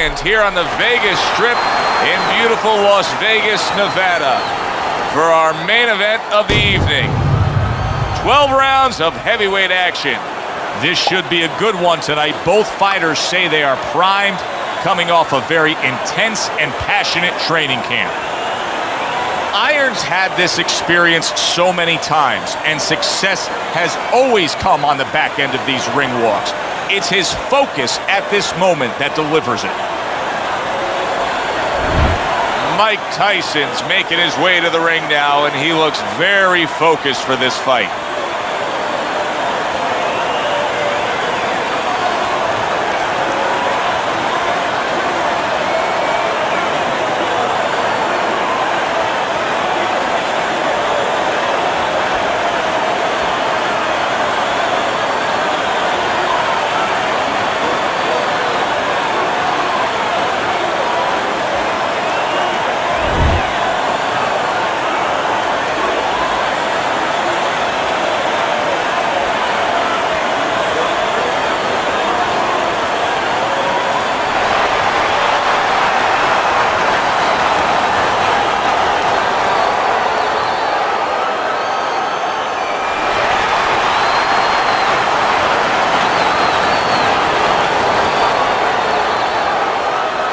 And here on the Vegas Strip in beautiful Las Vegas, Nevada for our main event of the evening. 12 rounds of heavyweight action. This should be a good one tonight. Both fighters say they are primed, coming off a very intense and passionate training camp. Irons had this experience so many times, and success has always come on the back end of these ring walks. It's his focus at this moment that delivers it. Mike Tyson's making his way to the ring now, and he looks very focused for this fight.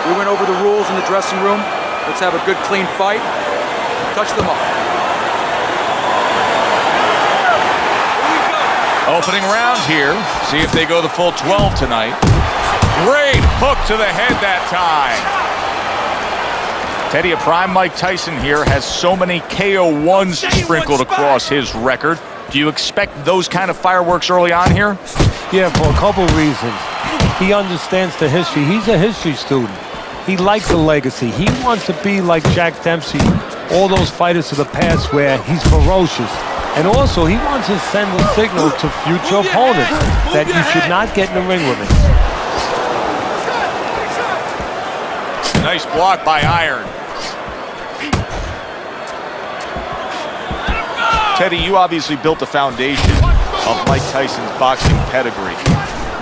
We went over the rules in the dressing room. Let's have a good, clean fight. Touch them up. Opening round here. See if they go the full 12 tonight. Great hook to the head that time. Teddy, a prime Mike Tyson here has so many KO1s sprinkled across his record. Do you expect those kind of fireworks early on here? Yeah, for a couple reasons. He understands the history. He's a history student. He likes the legacy. He wants to be like Jack Dempsey, all those fighters of the past where he's ferocious. And also, he wants to send a signal to future opponents that you should not get in the ring with him. Nice block by Iron. Teddy, you obviously built the foundation of Mike Tyson's boxing pedigree.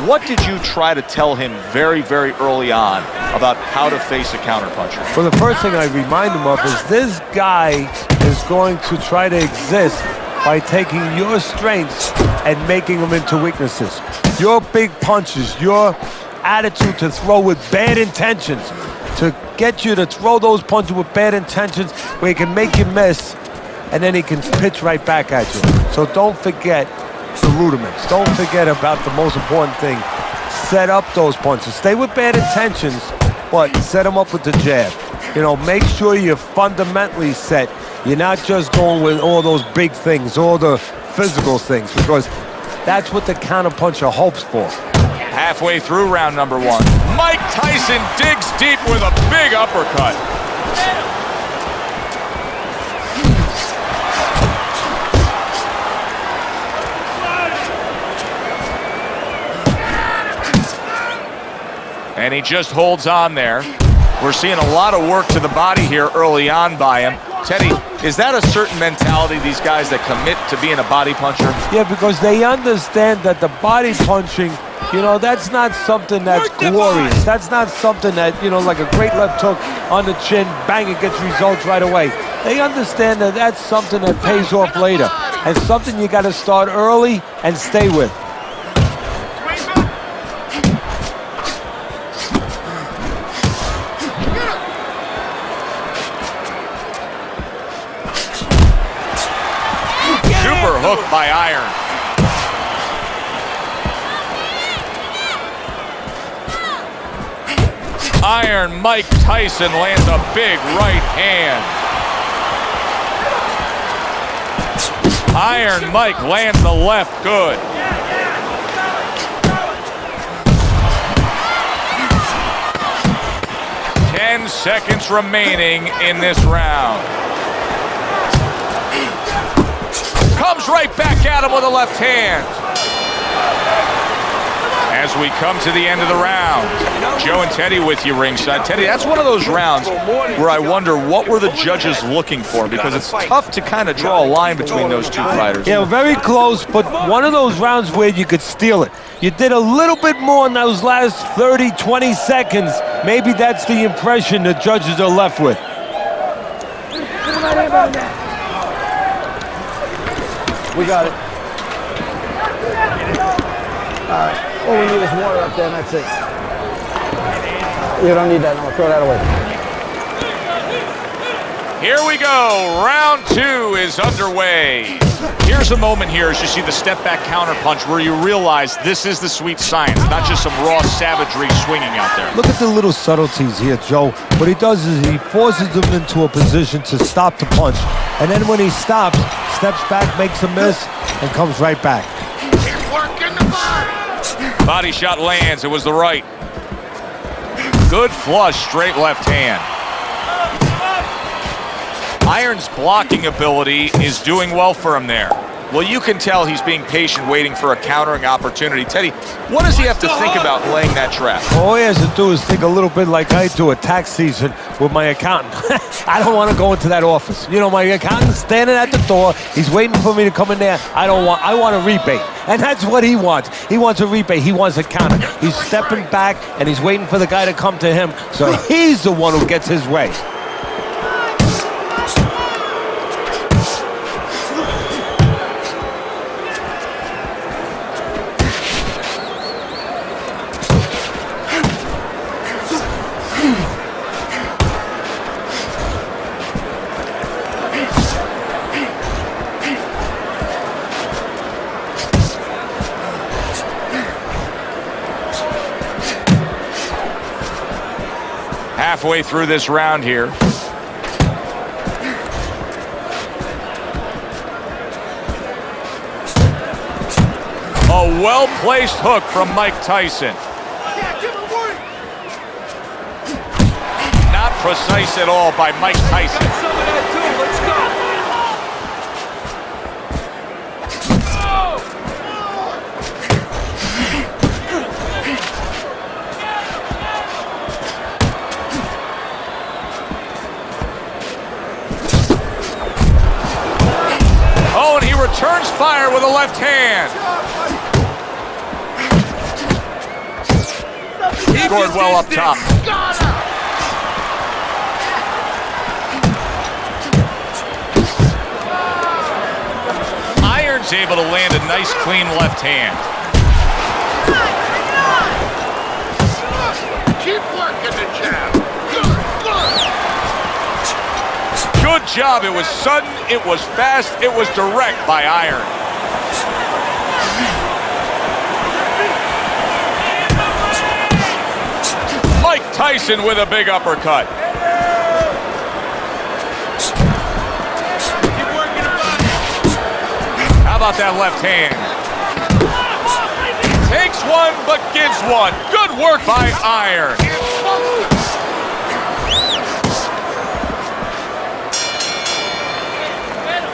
What did you try to tell him very, very early on about how to face a counterpuncher? Well, the first thing I remind him of is this guy is going to try to exist by taking your strengths and making them into weaknesses. Your big punches, your attitude to throw with bad intentions, to get you to throw those punches with bad intentions where he can make you miss, and then he can pitch right back at you. So don't forget the rudiments. Don't forget about the most important thing. Set up those punches. Stay with bad intentions, but set them up with the jab. You know, make sure you're fundamentally set. You're not just going with all those big things, all the physical things, because that's what the counterpuncher hopes for. Halfway through round number one, Mike Tyson digs deep with a big uppercut. And he just holds on there. We're seeing a lot of work to the body here early on by him. Teddy, is that a certain mentality, these guys that commit to being a body puncher? Yeah, because they understand that the body punching, you know, that's not something that's glorious. That's not something that, you know, like a great left hook on the chin, bang, it gets results right away. They understand that that's something that pays off later and something you got to start early and stay with. Super hook by Iron. Iron Mike Tyson lands a big right hand. Iron Mike lands the left good. Ten seconds remaining in this round. Comes right back at him with a left hand. as we come to the end of the round. Joe and Teddy with you ringside. Teddy, that's one of those rounds where I wonder what were the judges looking for because it's tough to kind of draw a line between those two fighters. Yeah, very close, but one of those rounds where you could steal it. You did a little bit more in those last 30, 20 seconds. Maybe that's the impression the judges are left with. We got it. All right. All we need is water up there, and that's it. You don't need that. No, throw that away. Here we go. Round two is underway. Here's a moment here as you see the step back counter punch where you realize this is the sweet science, not just some raw savagery swinging out there. Look at the little subtleties here, Joe. What he does is he forces him into a position to stop the punch. And then when he stops, steps back, makes a miss, and comes right back. Body shot lands. It was the right. Good flush, straight left hand. Iron's blocking ability is doing well for him there. Well, you can tell he's being patient, waiting for a countering opportunity. Teddy, what does he have to think about laying that trap? All he has to do is think a little bit like I do at tax season with my accountant. I don't want to go into that office. You know, my accountant's standing at the door. He's waiting for me to come in there. I don't want. I want a rebate, and that's what he wants. He wants a rebate. He wants a counter. He's stepping back, and he's waiting for the guy to come to him. So he's the one who gets his way. Halfway through this round here. A well-placed hook from Mike Tyson. Not precise at all by Mike Tyson. Returns fire with a left hand. He scored well up top. Iron's able to land a nice, clean left hand. Good job. It was sudden, it was fast, it was direct by Iron. Mike Tyson with a big uppercut. How about that left hand? Takes one, but gives one. Good work by Iron.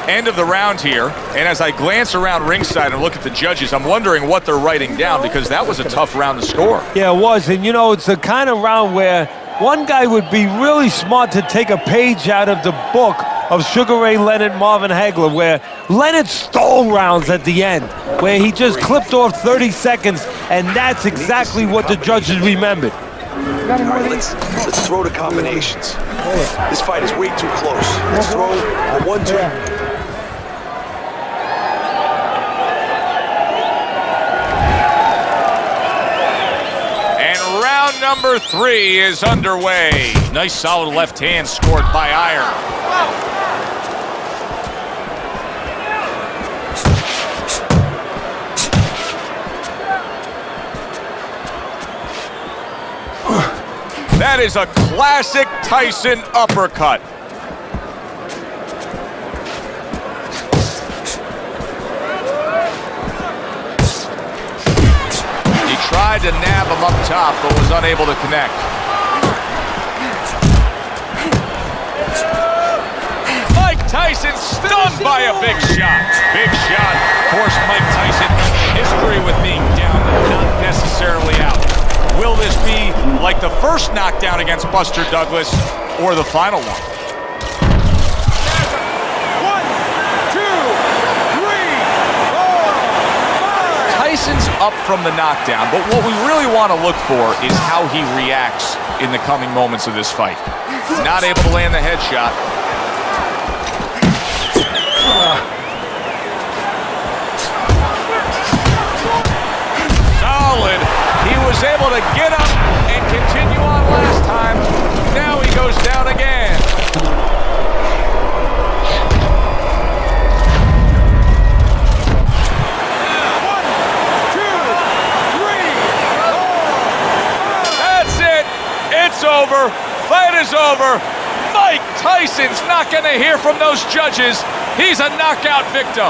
End of the round here, and as I glance around ringside and look at the judges, I'm wondering what they're writing down because that was a tough round to score. Yeah, it was. And you know, it's the kind of round where one guy would be really smart to take a page out of the book of Sugar Ray Leonard, Marvin Hagler, where Leonard stole rounds at the end, where he just clipped off 30 seconds, and that's exactly what the judges remembered. All right, let's let's throw the combinations. This fight is way too close. Let's throw a one-two. And round number three is underway. Nice solid left hand scored by Iron. That is a classic Tyson uppercut. He tried to him up top, but was unable to connect. Mike Tyson stunned by a big shot. Big shot. Course, Mike Tyson, history with being down, but not necessarily out. Will this be like the first knockdown against Buster Douglas or the final? One, two, three, four, Tyson's up from the knockdown, but what we really want to look for is how he reacts in the coming moments of this fight. Not able to land the headshot. Solid. He was able to get up and continue on last time. Now he goes down again. Over. Fight is over. Mike Tyson's not going to hear from those judges. He's a knockout victim.